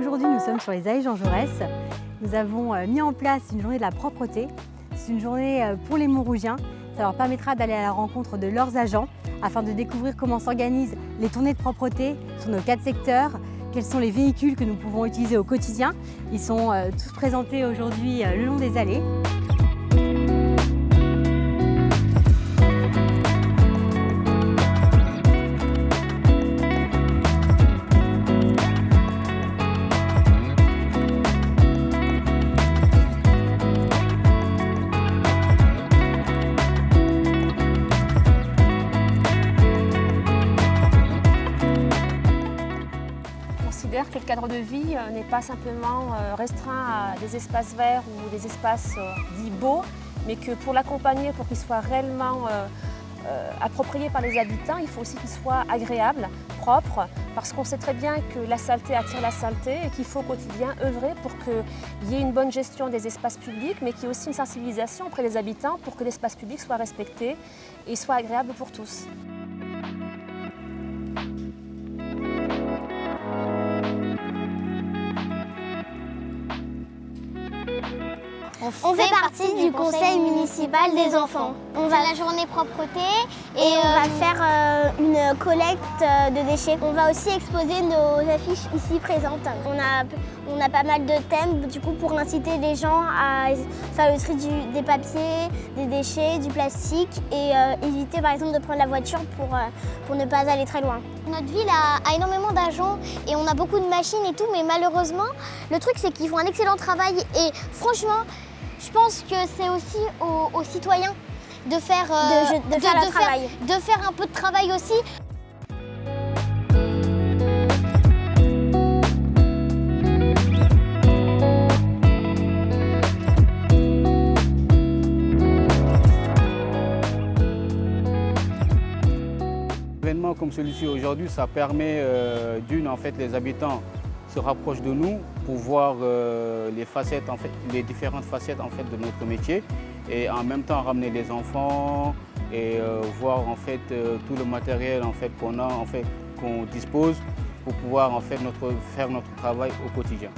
Aujourd'hui, nous sommes sur les allées Jean Jaurès. Nous avons euh, mis en place une journée de la propreté. C'est une journée euh, pour les Montrougiens. Ça leur permettra d'aller à la rencontre de leurs agents afin de découvrir comment s'organisent les tournées de propreté sur nos quatre secteurs, quels sont les véhicules que nous pouvons utiliser au quotidien. Ils sont euh, tous présentés aujourd'hui le long des allées. Que le cadre de vie euh, n'est pas simplement euh, restreint à des espaces verts ou des espaces euh, dits beaux, mais que pour l'accompagner, pour qu'il soit réellement approprié par les habitants, il faut aussi qu'il soit agréable, propre, parce qu'on sait très bien que la saleté attire la saleté et qu'il faut au quotidien œuvrer pour qu'il y ait une bonne gestion des espaces publics, mais qu'il y ait aussi une sensibilisation auprès des habitants pour que l'espace public soit respecté et soit agréable pour tous. On fait partie du conseil municipal des enfants. On va à la journée propreté et, on va euh, faire euh, une collecte euh, de déchets. On va aussi exposer nos affiches ici présentes. On a, on a pas mal de thèmes du coup pour inciter les gens à faire le tri des papiers, des déchets, du plastique et éviter par exemple de prendre la voiture pour, pour ne pas aller très loin. Notre ville a, a énormément d'agents et on a beaucoup de machines et tout, mais malheureusement, le truc c'est qu'ils font un excellent travail et franchement, je pense que c'est aussi aux, citoyens de faire, de, faire, de faire un peu de travail aussi. événement comme celui-ci aujourd'hui, ça permet euh, d'une, en fait, les habitants se rapproche de nous pour voir euh, les facettes, en fait, les différentes facettes en fait, de notre métier et en même temps ramener les enfants et euh, voir en fait, euh, tout le matériel en fait, qu'on a, en fait, qu'on dispose pour pouvoir en fait, notre, faire notre travail au quotidien.